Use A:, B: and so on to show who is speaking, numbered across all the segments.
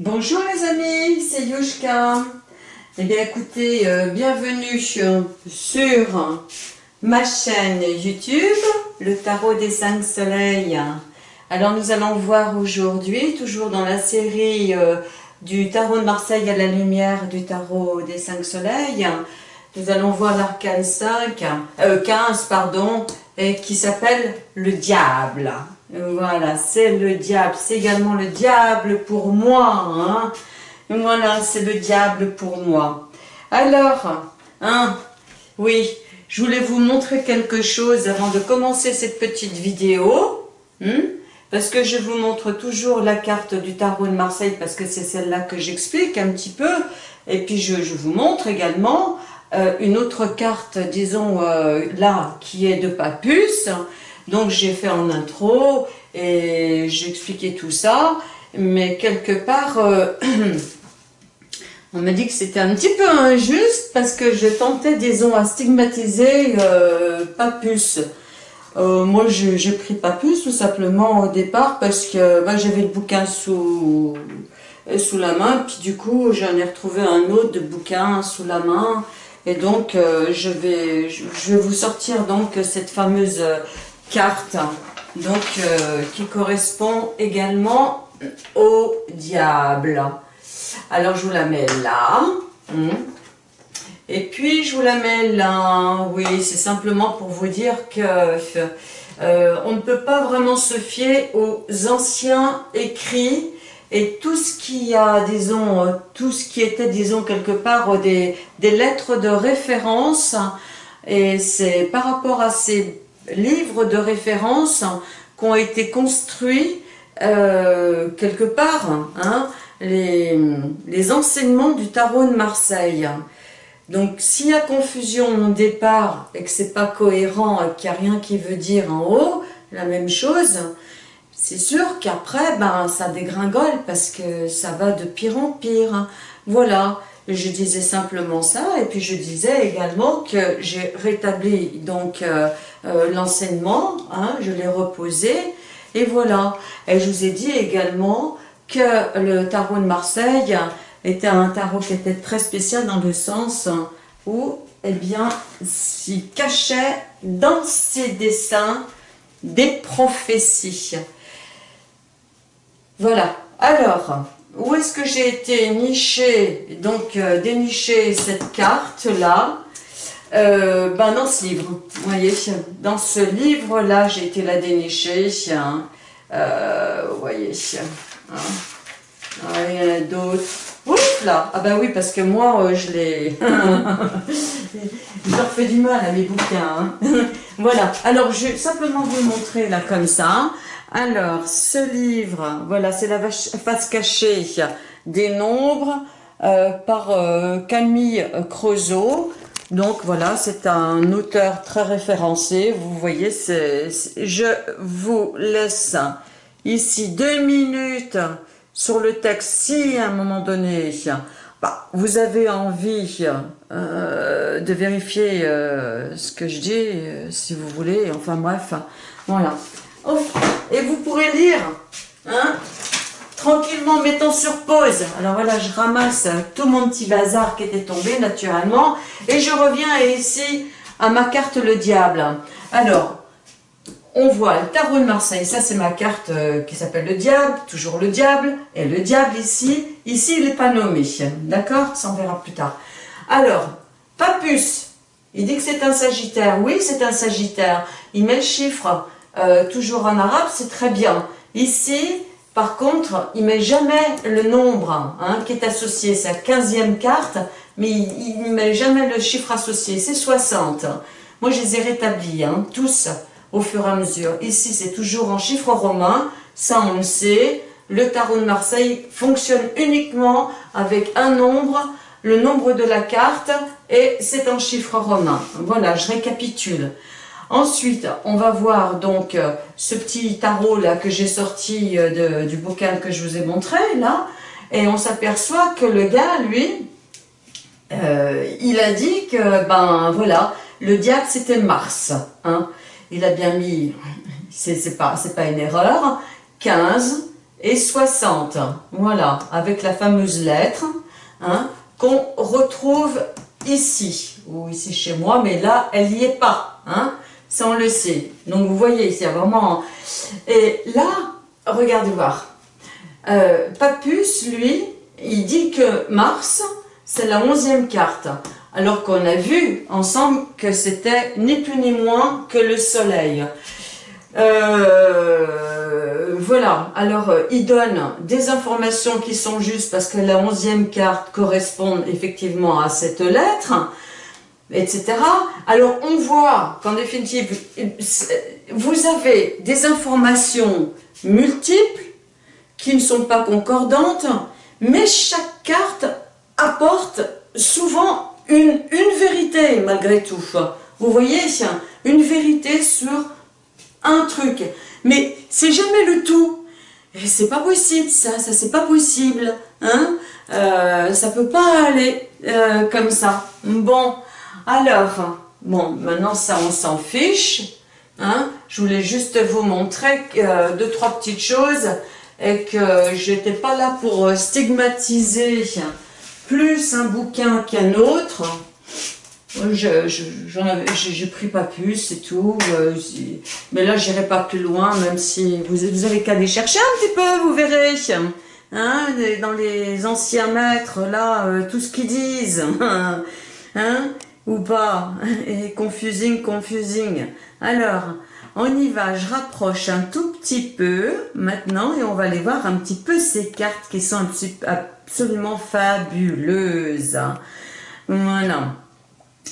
A: Bonjour les amis, c'est Yushka. Eh bien écoutez, euh, bienvenue sur ma chaîne YouTube, le tarot des cinq soleils. Alors nous allons voir aujourd'hui, toujours dans la série euh, du tarot de Marseille à la lumière du tarot des cinq soleils, nous allons voir l'arcane 5, 15 euh, qui s'appelle le diable. Voilà, c'est le diable, c'est également le diable pour moi. Hein. Voilà, c'est le diable pour moi. Alors, hein, oui, je voulais vous montrer quelque chose avant de commencer cette petite vidéo. Hein, parce que je vous montre toujours la carte du tarot de Marseille, parce que c'est celle-là que j'explique un petit peu. Et puis je, vous montre également euh, une autre carte, disons, euh, là, qui est de Papus. Donc j'ai fait en intro et j'ai expliqué tout ça, mais quelque part, euh, on m'a dit que c'était un petit peu injuste parce que je tentais, disons, à stigmatiser euh, Papus. Euh, moi, j'ai pris Papus tout simplement au départ parce que bah, j'avais le bouquin sous, sous la main, puis du coup, j'en ai retrouvé un autre bouquin sous la main. Et donc, je, vais, je vais vous sortir donc cette fameuse carte donc euh, qui correspond également au diable. Alors je vous la mets là. Hmm. Et puis je vous la mets là. Oui, c'est simplement pour vous dire que euh, on ne peut pas vraiment se fier aux anciens écrits et tout ce qui a, disons, tout ce qui était, disons, quelque part des, des lettres de référence. Et c'est par rapport à ces livres de référence qui ont été construits euh, quelque part, hein, les, les, enseignements du tarot de Marseille. Donc s'il y a confusion au départ et que c'est pas cohérent, qu'il n'y a rien qui veut dire en haut, la même chose, c'est sûr qu'après, ben, ça dégringole parce que ça va de pire en pire. Voilà, je disais simplement ça et puis je disais également que j'ai rétabli donc euh, euh, l'enseignement, hein, je l'ai reposé, et voilà. Et je vous ai dit également que le tarot de Marseille était un tarot qui était très spécial dans le sens où, eh bien, s'y cachait dans ses dessins des prophéties. Voilà. Alors, où est-ce que j'ai été niché, donc euh, cette carte-là euh, ben dans ce livre, vous voyez, dans ce livre-là, j'ai été la dénicher, hein, euh, vous voyez, hein, ah, il y en a d'autres, ouf là, ah ben oui, parce que moi, euh, je l'ai, je leur fais du mal à mes bouquins, hein. voilà, alors je vais simplement vous montrer là comme ça, alors, ce livre, voilà, c'est la face cachée des nombres par Camille Creusot, donc voilà, c'est un auteur très référencé. Vous voyez, je vous laisse ici deux minutes sur le texte si à un moment donné bah, vous avez envie euh, de vérifier euh, ce que je dis, euh, si vous voulez, enfin bref, voilà. Oh, et vous pourrez lire, hein, tranquillement mettant sur pause. Alors voilà, je ramasse tout mon petit bazar qui était tombé naturellement et je reviens ici à ma carte le diable. Alors, on voit le tarot de Marseille, ça c'est ma carte euh, qui s'appelle le diable, toujours le diable, et le diable ici, ici il n'est pas nommé, d'accord? Ça on verra plus tard. Alors, Papus, il dit que c'est un sagittaire, oui c'est un sagittaire, il met le chiffre, euh, toujours en arabe, c'est très bien. Ici, par contre, il met jamais le nombre hein, qui est associé, la 15e carte, mais il ne met jamais le chiffre associé, c'est 60. Moi, je les ai rétablis, hein, tous, au fur et à mesure. Ici, c'est toujours en chiffre romain, ça on le sait. Le tarot de Marseille fonctionne uniquement avec un nombre, le nombre de la carte, et c'est en chiffre romain. Voilà, je récapitule. Ensuite, on va voir donc euh, ce petit tarot là que j'ai sorti euh, du bouquin que je vous ai montré là, et on s'aperçoit que le gars, lui, euh, il a dit que, ben voilà, le diable c'était Mars. Hein. Il a bien mis, c'est pas, pas une erreur, 15, et 60. Voilà, avec la fameuse lettre hein, qu'on retrouve ici, ou ici chez moi, mais là, elle n'y est pas. Hein, ça, on le sait. Donc, vous voyez, c'est vraiment... Et là, regardez voir. Euh, Papus, lui, il dit que Mars, c'est la onzième carte. Alors qu'on a vu ensemble que c'était ni plus ni moins que le Soleil. Euh, voilà, alors euh, il donne des informations qui sont justes parce que la onzième carte correspond effectivement à cette lettre, etc. Alors on voit qu'en définitive, vous avez des informations multiples qui ne sont pas concordantes, mais chaque carte apporte souvent une, vérité malgré tout. Vous voyez, une vérité sur un truc. Mais c'est jamais le tout. Et c'est pas possible ça, ça c'est pas possible. Hein euh, ça peut pas aller euh, comme ça. Bon, alors, bon, maintenant ça on s'en fiche. Hein je voulais juste vous montrer euh, deux, trois petites choses et que j'étais pas là pour stigmatiser plus un bouquin qu'un autre. J'ai pris pas plus, c'est tout. Euh, mais là, j'irai pas plus loin, même si vous, vous avez qu'à aller chercher un petit peu, vous verrez. Hein, dans les anciens maîtres, là, euh, tout ce qu'ils disent. Hein, ou pas. Et confusing, confusing. Alors, on y va, je rapproche un tout petit peu maintenant et on va aller voir un petit peu ces cartes qui sont absolument fabuleuses. Voilà.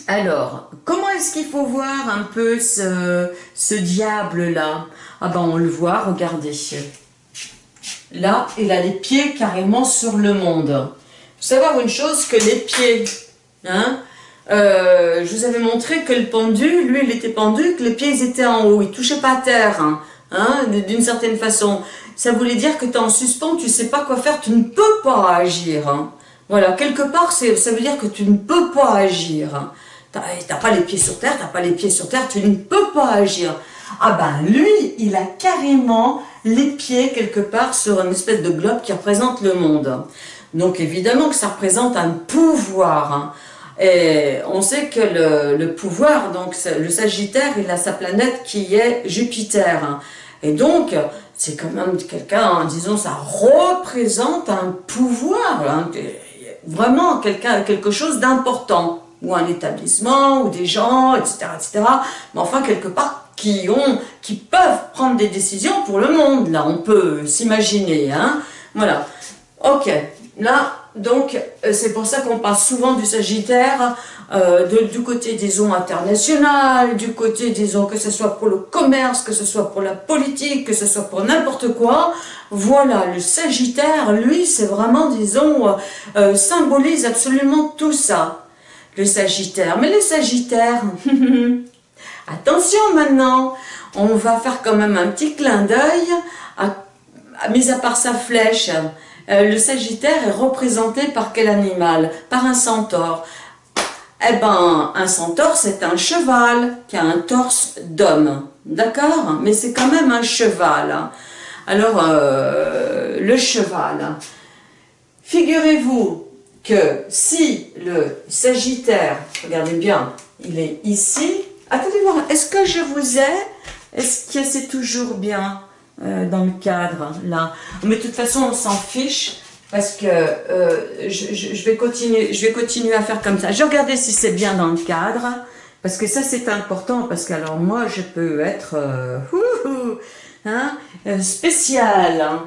A: Alors, comment est-ce qu'il faut voir un peu ce, diable-là? Ah ben, on le voit, regardez. Là, il a les pieds carrément sur le monde. Il faut savoir une chose, que les pieds, hein, euh, je vous avais montré que le pendu, lui, il était pendu, que les pieds étaient en haut, il touchait pas à terre, hein, hein d'une certaine façon. Ça voulait dire que tu es en suspens, tu sais pas quoi faire, tu ne peux pas agir. Hein. Voilà, quelque part, ça veut dire que tu ne peux pas agir. Tu n'as pas les pieds sur terre, tu n'as pas les pieds sur terre, tu ne peux pas agir. Ah ben lui, il a carrément les pieds quelque part sur une espèce de globe qui représente le monde. Donc évidemment que ça représente un pouvoir. Hein. Et on sait que le, pouvoir, donc le Sagittaire, il a sa planète qui est Jupiter. Hein. Et donc, c'est quand même quelqu'un, disons, ça représente un pouvoir, hein, vraiment quelqu'un, quelque chose d'important ou un établissement, ou des gens, etc., etc. Mais enfin, quelque part, qui ont, qui peuvent prendre des décisions pour le monde, là, on peut s'imaginer, hein. Voilà. Ok. Là, donc, euh, c'est pour ça qu'on parle souvent du Sagittaire, euh, du côté, disons, international, du côté, disons, que ce soit pour le commerce, que ce soit pour la politique, que ce soit pour n'importe quoi. Voilà, le Sagittaire, lui, c'est vraiment, disons, euh, symbolise absolument tout ça le Sagittaire. Mais le Sagittaire, attention maintenant, on va faire quand même un petit clin d'œil, mis à part sa flèche. Euh, le Sagittaire est représenté par quel animal? Par un centaure. Eh ben, un centaure, c'est un cheval qui a un torse d'homme. D'accord? Mais c'est quand même un cheval. Alors, euh, le cheval. Figurez-vous que si le Sagittaire, regardez bien, il est ici, attendez voir, est-ce que je vous ai, est-ce que c'est toujours bien? Euh, dans le cadre, là Mais de toute façon, on s'en fiche, parce que euh, je, vais continuer, je vais continuer à faire comme ça. Je regarder si c'est bien dans le cadre, parce que ça c'est important, parce que alors moi je peux être euh, hein, spécial. Hein.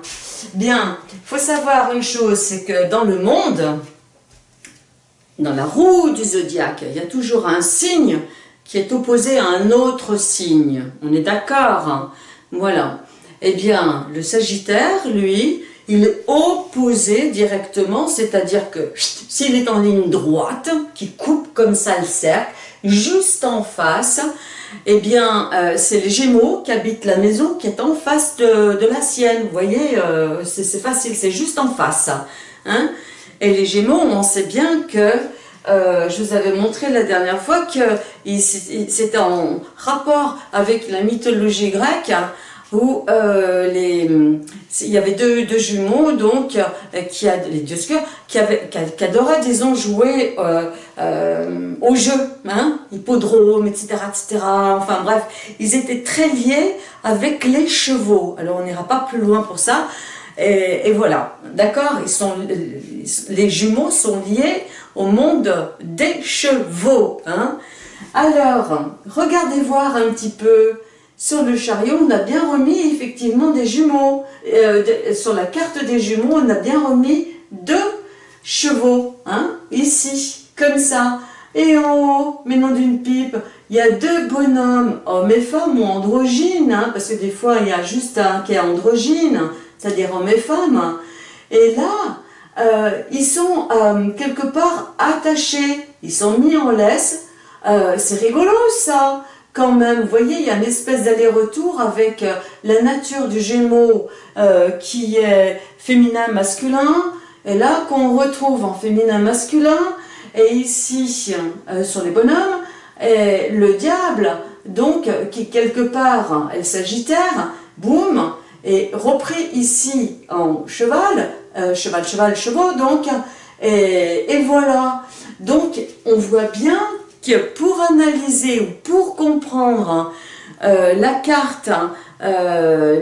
A: Bien, faut savoir une chose, c'est que dans le monde, dans la roue du zodiaque, il y a toujours un signe qui est opposé à un autre signe. On est d'accord? Voilà. Eh bien, le Sagittaire, lui, il est opposé directement, c'est-à-dire que s'il est en ligne droite, qui coupe comme ça le cercle, juste en face, eh bien, euh, c'est les Gémeaux qui habitent la maison qui est en face de, la sienne. Vous voyez, euh, c'est facile, c'est juste en face. Hein et les Gémeaux, on sait bien que, euh, je vous avais montré la dernière fois que c'était en rapport avec la mythologie grecque, où euh, il y avait deux, jumeaux, donc, euh, qui a, les deux qui, avaient, qui, adoraient, disons, jouer euh, au jeu, hein, hippodrome, etc., etc. Enfin bref, ils étaient très liés avec les chevaux. Alors on n'ira pas plus loin pour ça. Et, voilà, d'accord? Les jumeaux sont liés au monde des chevaux. Hein Alors, regardez voir un petit peu sur le chariot, on a bien remis effectivement des jumeaux. Euh, sur la carte des jumeaux, on a bien remis deux chevaux, hein, ici, comme ça. Et en haut, mais non d'une pipe, il y a deux bonhommes, hommes et femmes ou androgynes, hein, parce que des fois il y a juste un qui est androgyne, c'est-à-dire hommes et femmes. Et là, euh, ils sont euh, quelque part attachés, ils sont mis en laisse. C'est rigolo ça quand même, vous voyez, il y a une espèce d'aller-retour avec euh, la nature du Gémeaux euh, qui est féminin-masculin, et là qu'on retrouve en féminin-masculin, et ici, euh, sur les bonhommes, et le diable, donc, qui quelque part est le sagittaire, boum, est repris ici en cheval, cheval, cheval, chevaux, donc, et, et voilà. Donc, on voit bien pour analyser ou pour comprendre euh, la carte euh,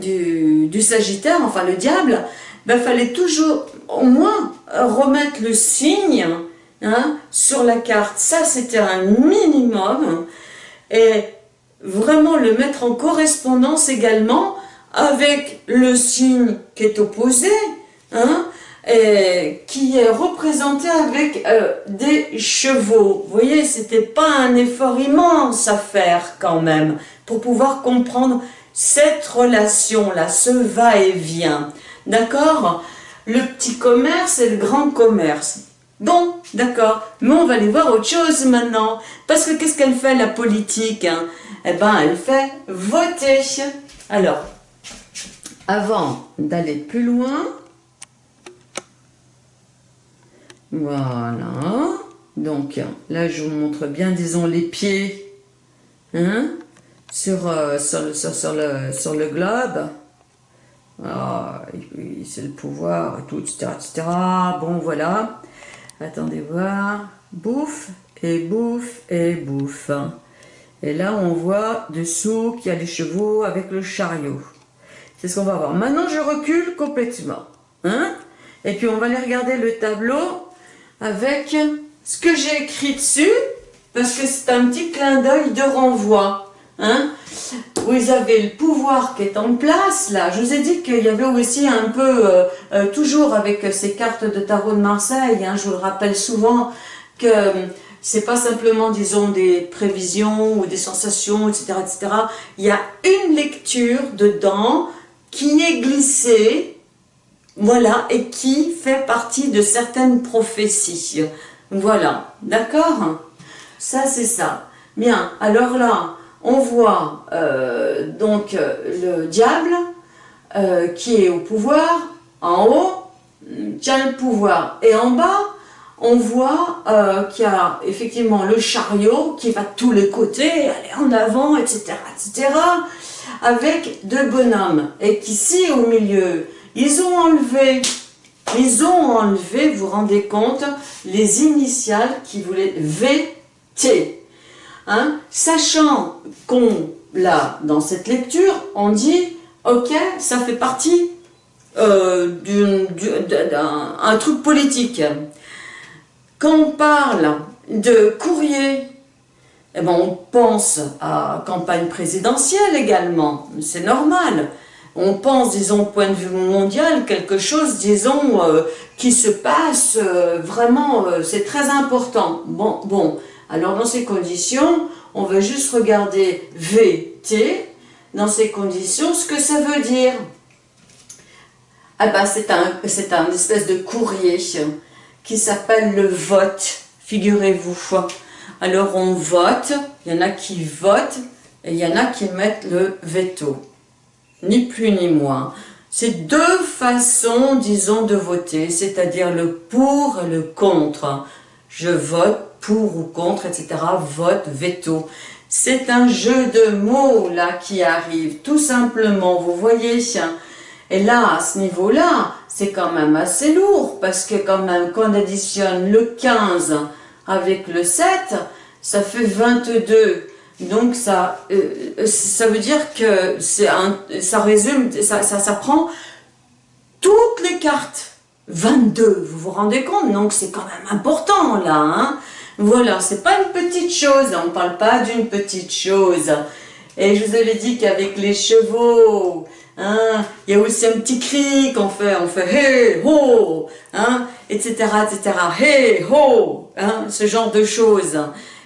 A: du, Sagittaire, enfin le diable, il ben, fallait toujours au moins remettre le signe hein, sur la carte. Ça, c'était un minimum. Et vraiment le mettre en correspondance également avec le signe qui est opposé. Hein, qui est représenté avec euh, des chevaux. Vous voyez, c'était pas un effort immense à faire quand même pour pouvoir comprendre cette relation-là, ce va-et-vient. D'accord? Le petit commerce et le grand commerce. Bon, d'accord, mais on va aller voir autre chose maintenant. Parce que qu'est-ce qu'elle fait la politique hein? Eh ben, elle fait voter. Alors, avant d'aller plus loin, voilà. Donc là, je vous montre bien, disons, les pieds hein, sur, euh, sur, le, sur, le, sur le globe. Ah, c'est le pouvoir, et tout, etc., etc. Bon, voilà. Attendez voir. Bouffe, et bouffe, et bouffe. Et là, on voit dessous qu'il y a les chevaux avec le chariot. C'est ce qu'on va voir? Maintenant, je recule complètement. Hein et puis, on va aller regarder le tableau avec ce que j'ai écrit dessus, parce que c'est un petit clin d'œil de renvoi. Hein vous avez le pouvoir qui est en place, là. Je vous ai dit qu'il y avait aussi un peu, euh, euh, toujours avec ces cartes de tarot de Marseille, hein, je vous le rappelle souvent, que c'est pas simplement, disons, des prévisions ou des sensations, etc., etc. Il y a une lecture dedans qui est glissée voilà, et qui fait partie de certaines prophéties. Voilà, d'accord? Ça, c'est ça. Bien, alors là, on voit euh, donc le diable euh, qui est au pouvoir, en haut, tient le pouvoir, et en bas, on voit euh, qu'il y a effectivement le chariot qui va de tous les côtés, aller en avant, etc., etc., avec deux bonhommes, et qu'ici, au milieu, ils ont enlevé, ils ont enlevé, vous vous rendez compte, les initiales qui voulaient VT. Hein? Sachant qu'on, là, dans cette lecture, on dit, ok, ça fait partie euh, d'un truc politique. Quand on parle de courrier, eh ben, on pense à campagne présidentielle également, c'est normal on pense, disons, point de vue mondial, quelque chose, disons, euh, qui se passe euh, vraiment, euh, c'est très important. Bon, alors dans ces conditions, on va juste regarder VT, dans ces conditions, ce que ça veut dire. Ah ben, c'est un, c'est un espèce de courrier qui s'appelle le vote, figurez-vous. Alors on vote, il y en a qui votent, et il y en a qui mettent le veto ni plus ni moins. C'est deux façons, disons, de voter, c'est-à-dire le pour et le contre. Je vote pour ou contre, etc. Vote, veto. c'est un jeu de mots là qui arrive, tout simplement, vous voyez. Et là, à ce niveau-là, c'est quand même assez lourd, parce que quand même, quand on additionne le 15 avec le 7, ça fait 22. Donc ça, euh, ça veut dire que un, ça résume, ça, ça, ça prend toutes les cartes. 22, vous vous rendez compte? Donc c'est quand même important là. Hein voilà, c'est pas une petite chose, on ne parle pas d'une petite chose. Et je vous avais dit qu'avec les chevaux, hein, il y a aussi un petit cri qu'on fait, on fait hey, ho, hein, etc., etc., hey, ho, hein, ce genre de choses.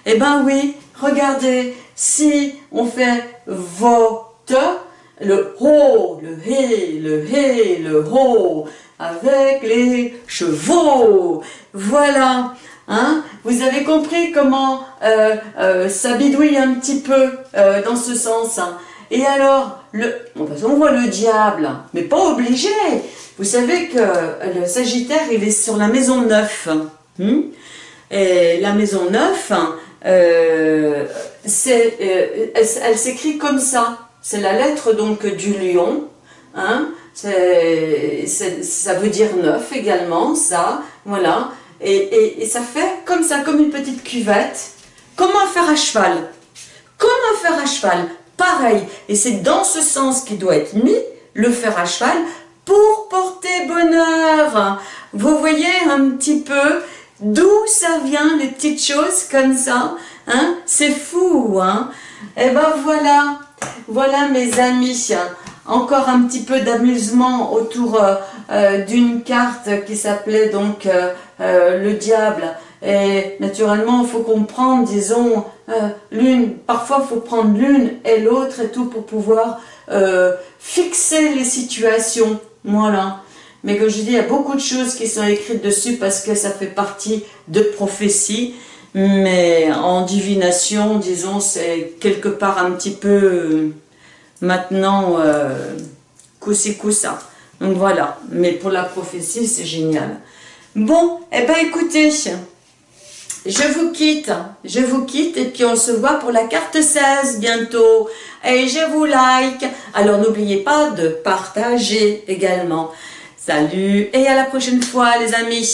A: Eh ben oui, regardez, si on fait vote, le ho, le hé, le hé, le ho, avec les chevaux. Voilà, hein vous avez compris comment euh, euh, ça bidouille un petit peu euh, dans ce sens. Hein. Et alors, le, on voit le diable, mais pas obligé. Vous savez que le Sagittaire, il est sur la maison 9. Hein. et la maison 9, euh, elle s'écrit comme ça. C'est la lettre donc du lion. Hein, ça veut dire neuf également, ça, voilà. Et, ça fait comme ça, comme une petite cuvette. Comment faire à cheval Comment faire à cheval Pareil. Et c'est dans ce sens qu'il doit être mis, le fer à cheval, pour porter bonheur. Vous voyez un petit peu d'où ça vient, les petites choses comme ça hein? C'est fou, hein? Et eh ben voilà, voilà mes amis, encore un petit peu d'amusement autour euh, euh, d'une carte qui s'appelait donc euh, le diable. Et naturellement, il faut comprendre, disons, l'une, parfois il faut prendre l'une et l'autre et tout pour pouvoir fixer les situations. Voilà. Mais comme je dis, il y a beaucoup de choses qui sont écrites dessus parce que ça fait partie de prophéties. Mais en divination, disons, c'est quelque part un petit peu maintenant euh, coussi coussa. Donc voilà, mais pour la prophétie, c'est génial. Bon, eh ben écoutez, je vous quitte, je vous quitte et puis on se voit pour la carte 16 bientôt. Et je vous like. Alors n'oubliez pas de partager également. Salut et à la prochaine fois les amis.